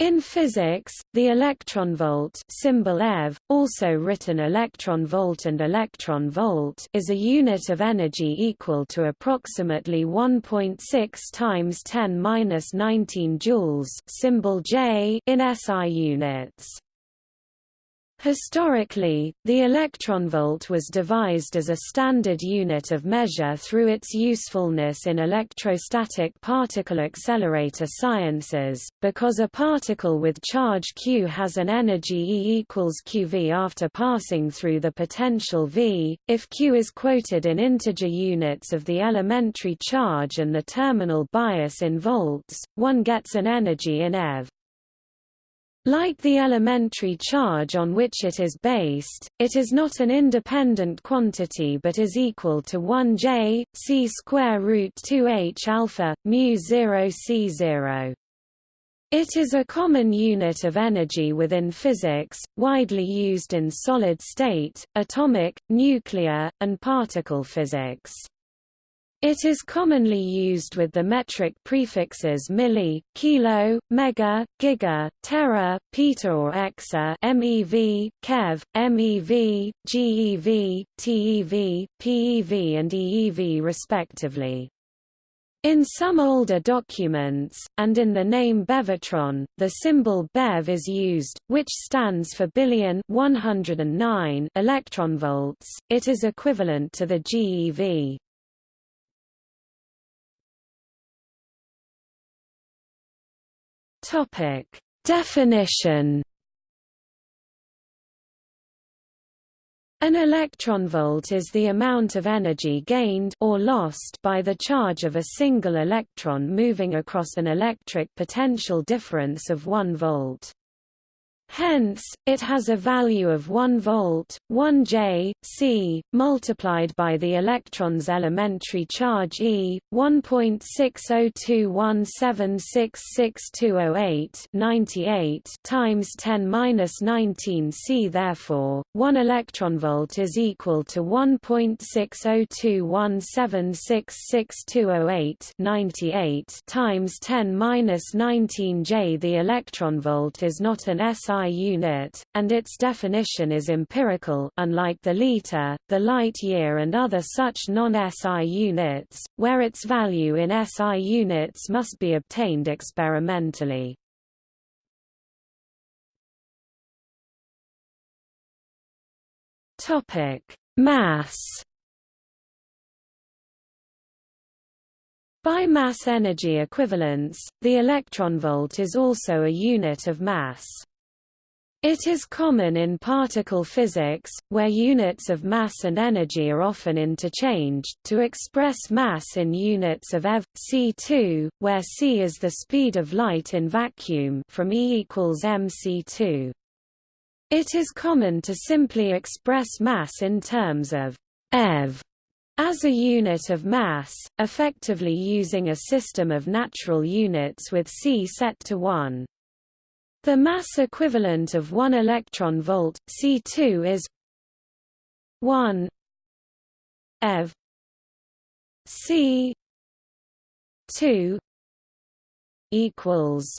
In physics, the electronvolt symbol eV, also written electron volt and electron volt is a unit of energy equal to approximately 1.6 times 10^-19 joules symbol J in SI units. Historically, the electronvolt was devised as a standard unit of measure through its usefulness in electrostatic particle accelerator sciences, because a particle with charge q has an energy E equals qv after passing through the potential V, if q is quoted in integer units of the elementary charge and the terminal bias in volts, one gets an energy in eV. Like the elementary charge on which it is based, it is not an independent quantity but is equal to 1 j c square root 2 h alpha mu 0 c 0. It is a common unit of energy within physics, widely used in solid state, atomic, nuclear, and particle physics. It is commonly used with the metric prefixes milli, kilo, mega, giga, tera, peta or exa MeV, keV, MeV, GeV, TeV, PeV and EeV respectively. In some older documents, and in the name Bevatron, the symbol Bev is used, which stands for billion 109 electronvolts. It is equivalent to the GeV. Topic: Definition. An electronvolt is the amount of energy gained or lost by the charge of a single electron moving across an electric potential difference of 1 volt. Hence, it has a value of 1 volt, 1 J, C, multiplied by the electron's elementary charge E, 1.60217666208 98 times 10^-19 C. Therefore, 1 electronvolt is equal to 1.60217666208 98 times 10^-19 J. The electronvolt is not an SI SI unit, and its definition is empirical unlike the liter, the light year and other such non-SI units, where its value in SI units must be obtained experimentally. Mass By mass energy equivalence, the electronvolt is also a unit of mass. It is common in particle physics, where units of mass and energy are often interchanged, to express mass in units of eV, c2, where c is the speed of light in vacuum from E equals mc2. It is common to simply express mass in terms of eV as a unit of mass, effectively using a system of natural units with c set to 1. The mass equivalent of 1 electron volt C2 is 1 eV C 2 equals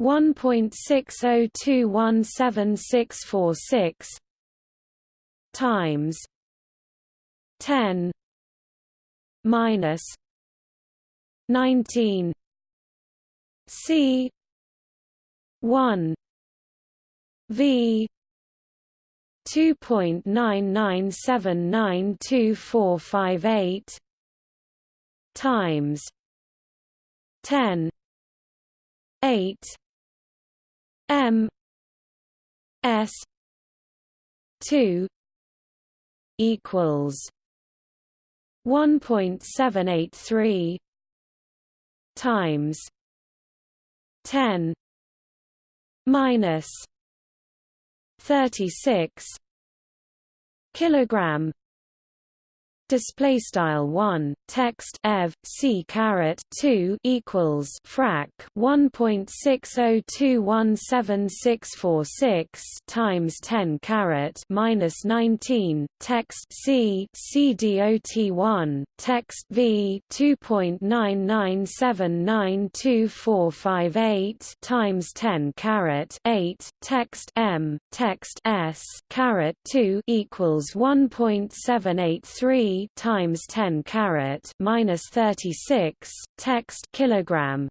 1.602176646 times 10 minus 19 C 1 V 2.99792458 times 10 8 M S 2 equals 1.783 times 10 minus 36 kilogram display style 1 text ev c caret 2 equals frac 1.602176646 times 10 caret minus 19 text c c dot 1 text v 2.9979245 times 10 caret 8 text m text s caret 2 equals 1.783 times 10 caret minus 36 text kilogram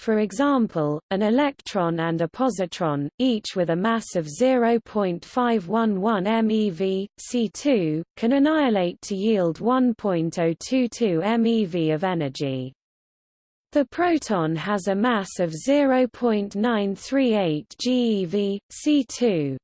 for example, an electron and a positron, each with a mass of 0.511 MeV, C2, can annihilate to yield 1.022 MeV of energy. The proton has a mass of 0.938 GeV, C2.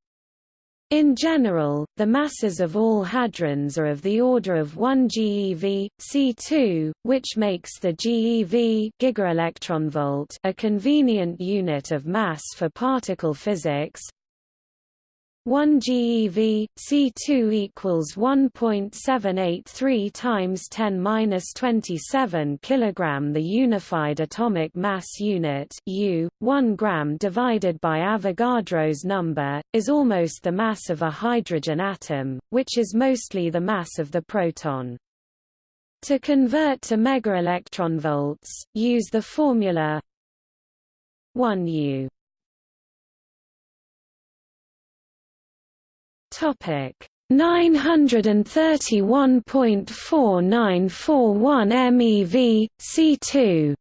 In general, the masses of all hadrons are of the order of 1 GeV, C2, which makes the GeV gigaelectronvolt a convenient unit of mass for particle physics. 1 GeV C2 equals 1.783 times 10 minus 27 kilogram. The unified atomic mass unit U, 1 gram divided by Avogadro's number, is almost the mass of a hydrogen atom, which is mostly the mass of the proton. To convert to megaelectronvolts, use the formula 1 U Topic. 931.4941 MeV, C2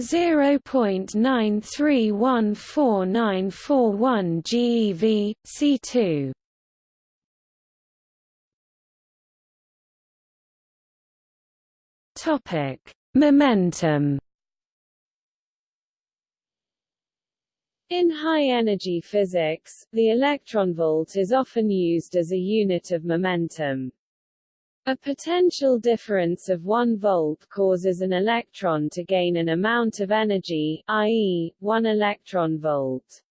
0.93149141 GeV, C2 Topic. Momentum In high-energy physics, the electronvolt is often used as a unit of momentum. A potential difference of 1 volt causes an electron to gain an amount of energy, i.e., 1 electron volt.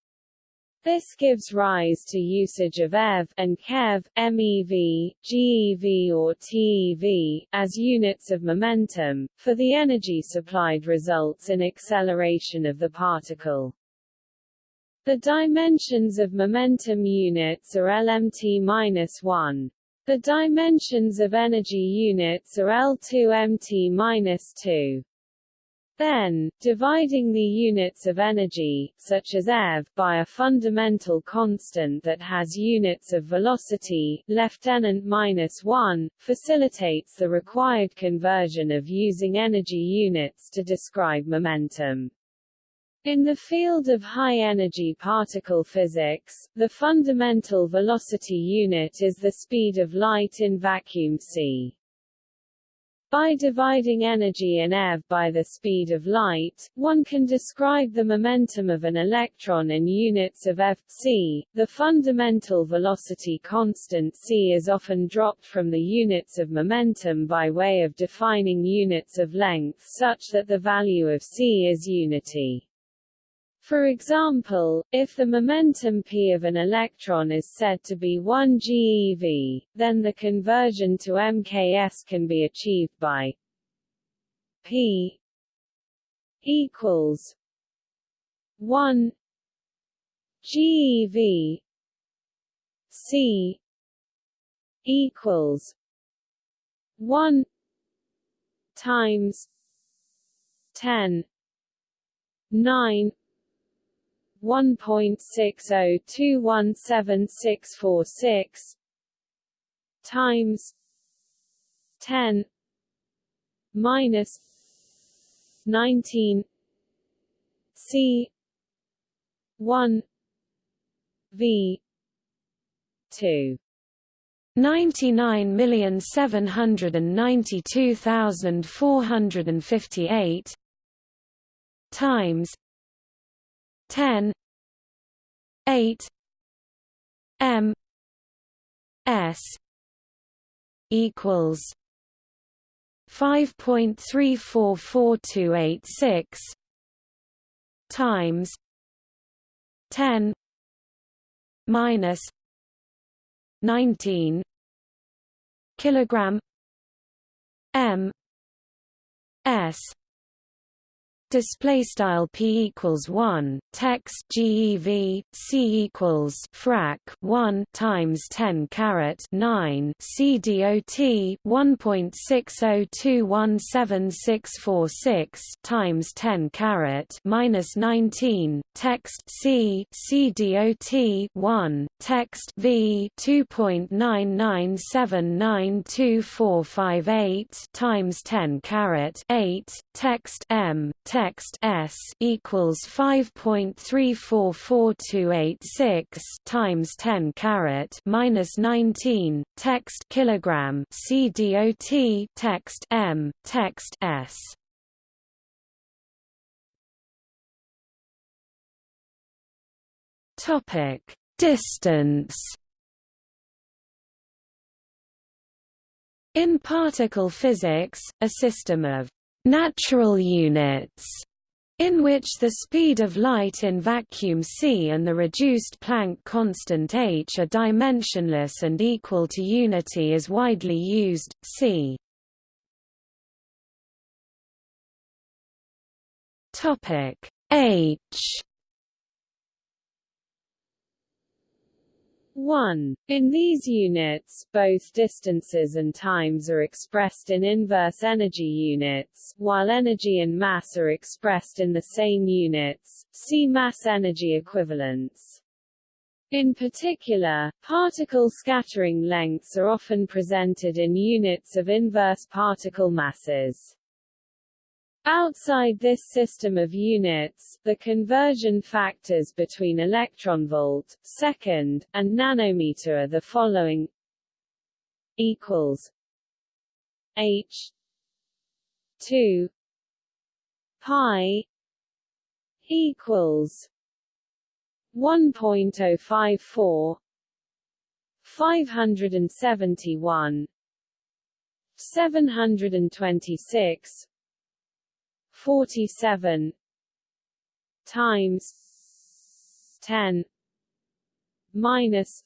This gives rise to usage of eV and keV, MeV, GeV or TeV, as units of momentum, for the energy supplied results in acceleration of the particle. The dimensions of momentum units are Lmt-1. The dimensions of energy units are L2mt-2. Then, dividing the units of energy, such as eV, by a fundamental constant that has units of velocity, Lieutenant minus 1, facilitates the required conversion of using energy units to describe momentum. In the field of high-energy particle physics, the fundamental velocity unit is the speed of light in vacuum c. By dividing energy in eV by the speed of light, one can describe the momentum of an electron in units of f c. The fundamental velocity constant c is often dropped from the units of momentum by way of defining units of length such that the value of c is unity. For example, if the momentum p of an electron is said to be 1 GeV, then the conversion to MKS can be achieved by p equals 1 GeV c equals 1 times 10 9 1.602176646 times 10 minus 19 C 1 V 2 99,792,458 times 10 8 m s equals 5.344286 times 10 minus 19 kilogram m s display style p equals 1 text gev c equals frac 1 times 10 caret 9 c dot 1.6021766 times 10 caret minus 19 text c c dot 1 text v 2.9979245 times 10 caret 8 text m text text s equals 5.344286 times 10 caret minus 19 text kilogram c dot text m text s. Topic distance. In particle physics, a system of natural units in which the speed of light in vacuum c and the reduced Planck constant h are dimensionless and equal to unity is widely used, c. h 1. In these units, both distances and times are expressed in inverse energy units, while energy and mass are expressed in the same units. See mass-energy equivalence. In particular, particle scattering lengths are often presented in units of inverse particle masses. Outside this system of units, the conversion factors between electronvolt, second, and nanometer are the following. Equals H 2 pi equals 1.054 571 726 47 times 10 minus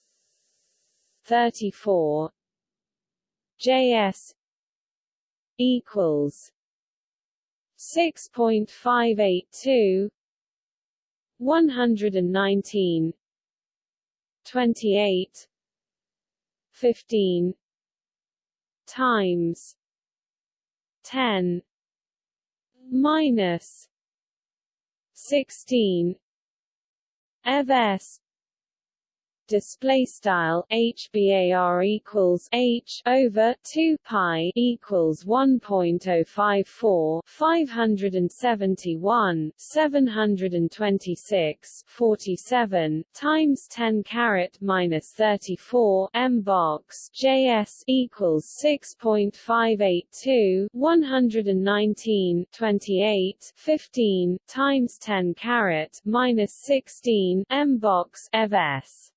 34 JS equals 6.582 119 28 15 times 10 minus 16 ev s display style HBAR equals H over 2 pi equals 1.054 571 726 47 times 10 caret minus 34 M box JS equals 6.582 119 28 15 times 10 caret minus 16 M box ev s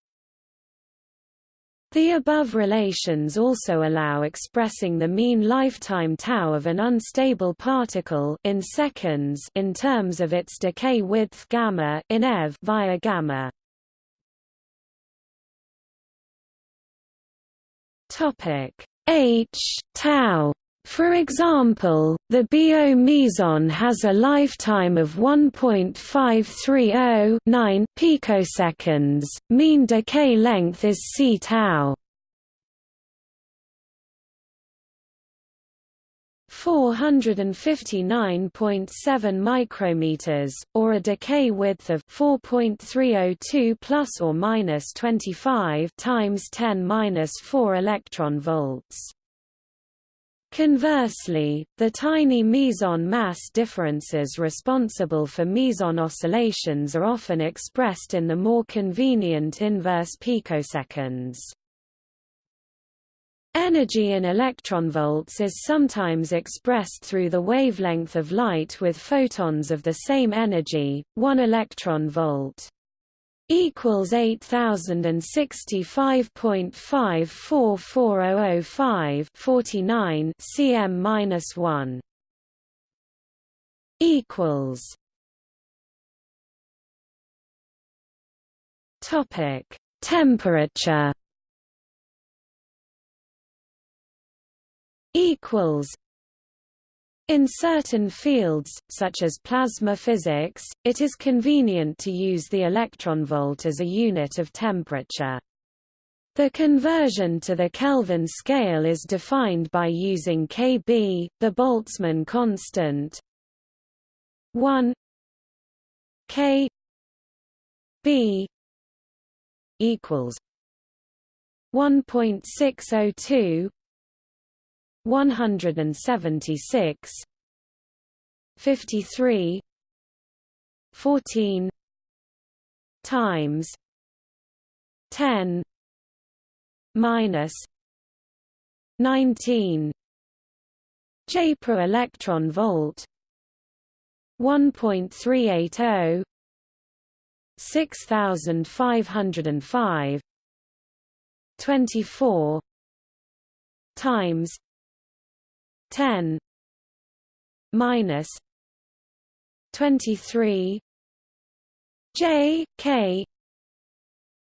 the above relations also allow expressing the mean lifetime tau of an unstable particle in seconds in terms of its decay width gamma in eV via gamma. Topic H tau for example, the BO meson has a lifetime of 1.5309 picoseconds, mean decay length is c tau. 459.7 micrometers, or a decay width of 4.302 plus or minus 25 times 10 minus 4 electron volts. Conversely, the tiny meson mass differences responsible for meson oscillations are often expressed in the more convenient inverse picoseconds. Energy in electronvolts is sometimes expressed through the wavelength of light with photons of the same energy, 1 electron volt equals 8065.544005 49 cm minus 1 equals topic temperature equals in certain fields, such as plasma physics, it is convenient to use the electronvolt as a unit of temperature. The conversion to the Kelvin scale is defined by using Kb, the Boltzmann constant 1 K B equals 1.602 176 53 14 times 10 minus 19 J per electron volt 1.380 6505 24 times 10 minus 23 J K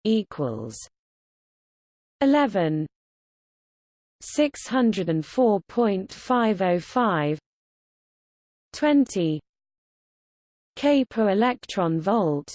equals 11 604.505 20 K per electron volt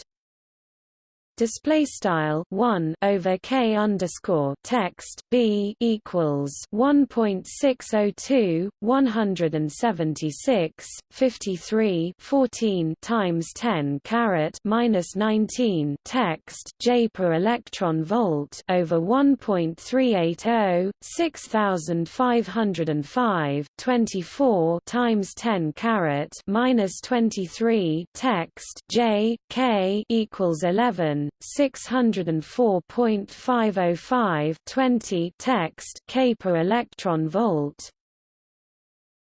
display style 1 over k underscore text b equals 1.602 176 53 14 times 10 caret minus 19 text j per electron volt over 1.380 6505 24 times 10 caret minus 23 text j k equals 11 604.505 20 text K per electron volt.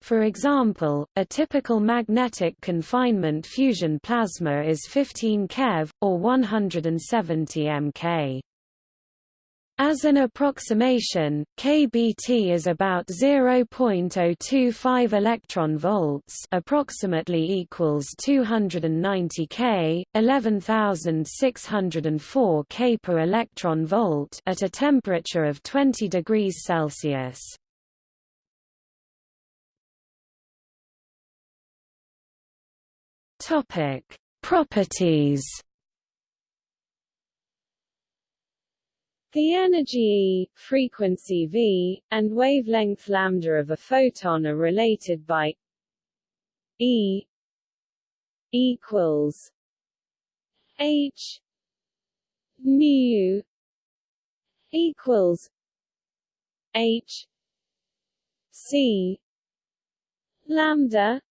For example, a typical magnetic confinement fusion plasma is 15 keV, or 170 mK. As an approximation, kBt is about 0.025 electron volts, approximately equals 290 K, 11604 K per electron volt at a temperature of 20 degrees Celsius. Topic: Properties The energy E, frequency v, and wavelength lambda of a photon are related by E equals h mu equals h c lambda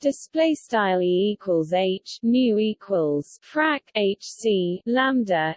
display style e equals h mu equals frac h c lambda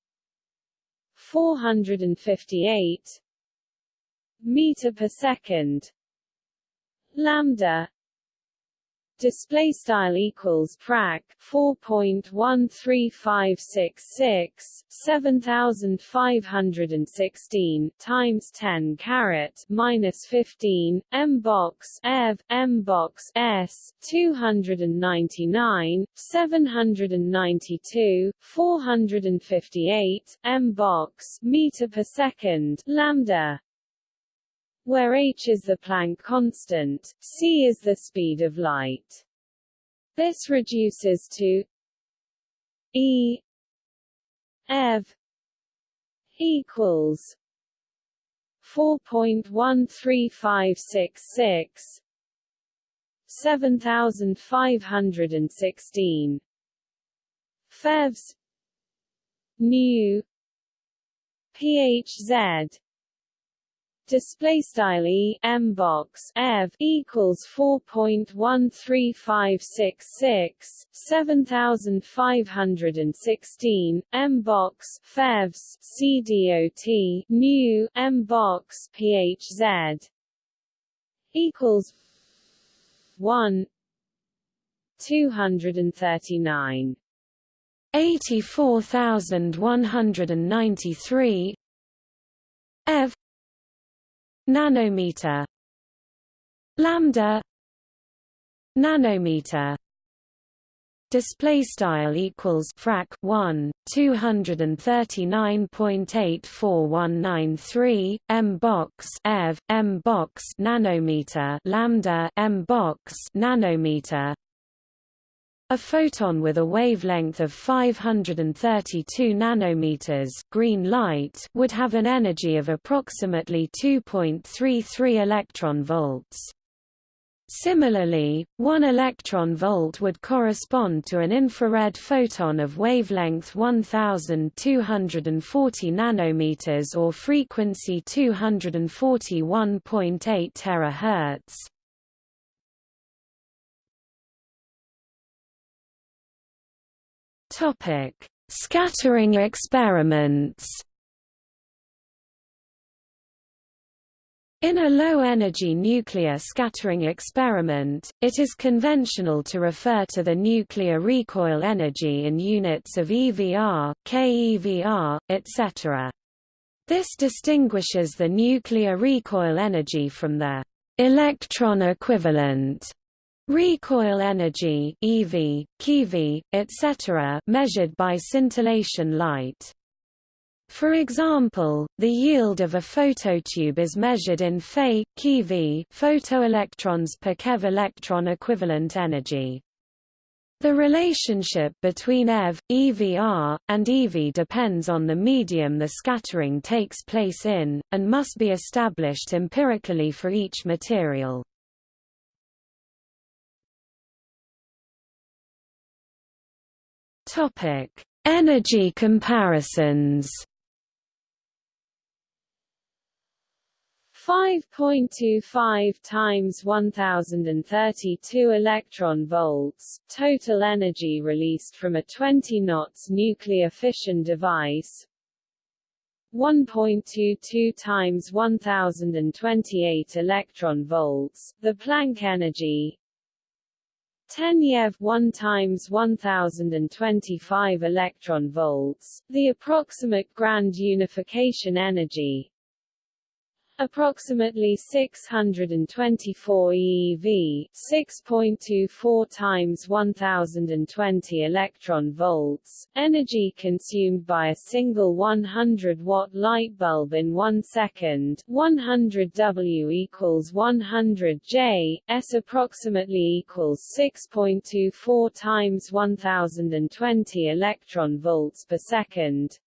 458 meter per second. Lambda display style equals frac 4.13566 7516 times 10 carat minus 15 m box ev m box s 299 792 458 m box meter per second lambda where h is the Planck constant, c is the speed of light. This reduces to E ev equals 4.13566 7516 fevs nu phz display style e m box ev equals 4.13566 7516 m box fevs cdot nu m box phz equals 1 239 84193 ev nanometer lambda nanometer display style equals frac 1 239.84193 m box ev m box nanometer lambda m box nanometer a photon with a wavelength of 532 nanometers green light would have an energy of approximately 2.33 electron volts. Similarly, one electron volt would correspond to an infrared photon of wavelength 1240 nanometers or frequency 241.8 terahertz. Topic: Scattering experiments. In a low-energy nuclear scattering experiment, it is conventional to refer to the nuclear recoil energy in units of EVR, keVr, etc. This distinguishes the nuclear recoil energy from the electron equivalent recoil energy EV, keV, etc. measured by scintillation light. For example, the yield of a phototube is measured in Fe, keV photoelectrons per keV electron equivalent energy. The relationship between EV, EVR, and EV depends on the medium the scattering takes place in, and must be established empirically for each material. Energy comparisons 5.25 times 1032 electron volts, total energy released from a 20 knots nuclear fission device. 1.22 times 1028 electron volts, the Planck energy. 10 yev 1 times 1025 electron volts, the approximate grand unification energy approximately 624 eV, 6.24 times 1020 electron volts, energy consumed by a single 100 watt light bulb in 1 second, 100 W equals 100 J, S approximately equals 6.24 times 1020 electron volts per second,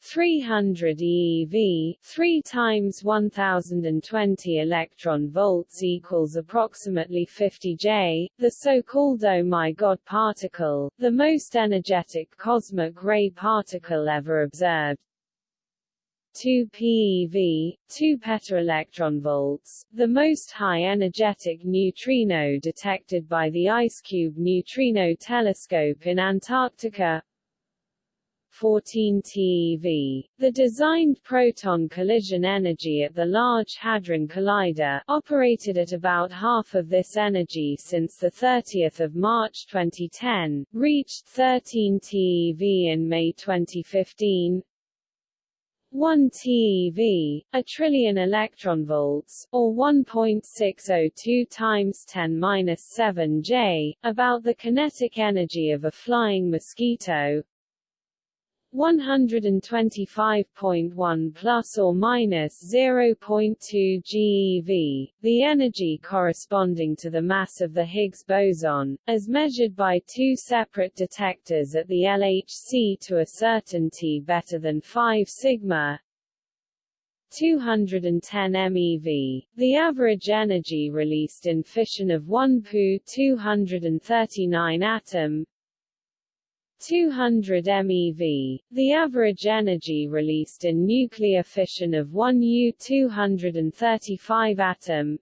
300 eV 3 times 1020 electron volts equals approximately 50 J, the so-called oh my god particle, the most energetic cosmic ray particle ever observed. 2 PeV, 2 petaelectronvolts, the most high energetic neutrino detected by the IceCube neutrino telescope in Antarctica. 14 TeV. The designed proton collision energy at the Large Hadron Collider, operated at about half of this energy since 30 March 2010, reached 13 TeV in May 2015, 1 TeV, a trillion electron volts, or 1.602 times 10^-7 J, about the kinetic energy of a flying mosquito, 125.1 plus or minus 0.2 GeV, the energy corresponding to the mass of the Higgs boson, as measured by two separate detectors at the LHC to a certainty better than 5 sigma, 210 MeV, the average energy released in fission of 1 Pu 239 atom, 200 MeV, the average energy released in nuclear fission of 1 U-235 atom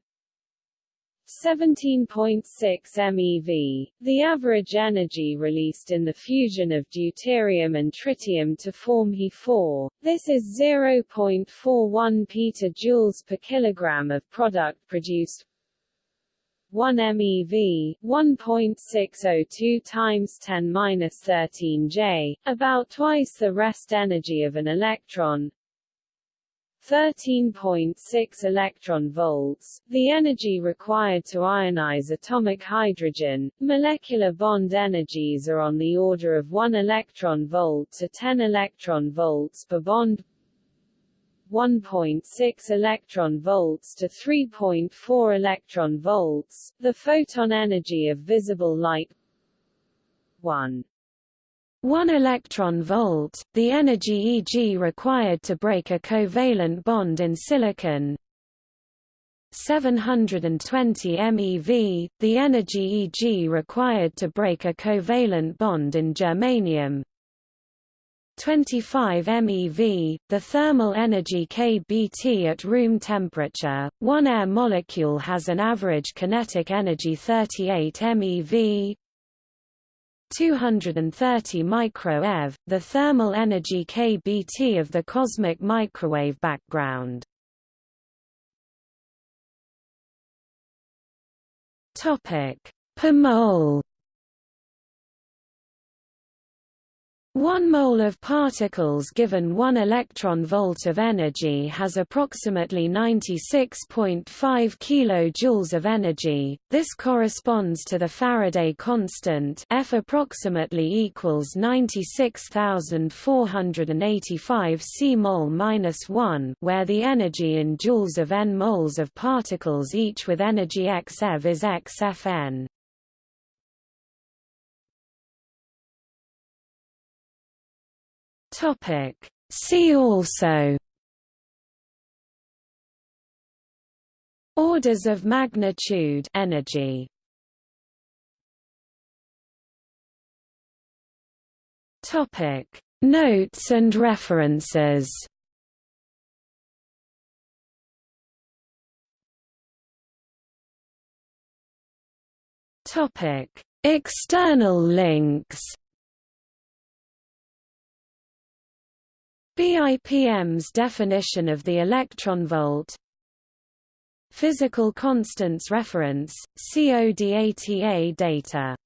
17.6 MeV. The average energy released in the fusion of deuterium and tritium to form He4. This is 0.41 petajoules per kilogram of product produced. 1 MeV, 1.602 times 10^-13 J, about twice the rest energy of an electron, 13.6 electron volts, the energy required to ionize atomic hydrogen. Molecular bond energies are on the order of 1 electron volt to 10 electron volts per bond. 1.6 electron volts to 3.4 electron volts, the photon energy of visible light. 1 1 electron volt, the energy Eg required to break a covalent bond in silicon. 720 MeV, the energy Eg required to break a covalent bond in germanium 25 MeV, the thermal energy kBt at room temperature. One air molecule has an average kinetic energy 38 MeV, 230 microeV, the thermal energy kBt of the cosmic microwave background. Topic per mole. 1 mole of particles given 1 electron volt of energy has approximately 96.5 kJ of energy. This corresponds to the Faraday constant F approximately equals 96,485 c mol minus 1, where the energy in joules of n moles of particles each with energy x eV is x Topic. See also Orders of magnitude energy Topic Notes and references Topic External links BIPM's definition of the electron volt. Physical constants reference, CODATA data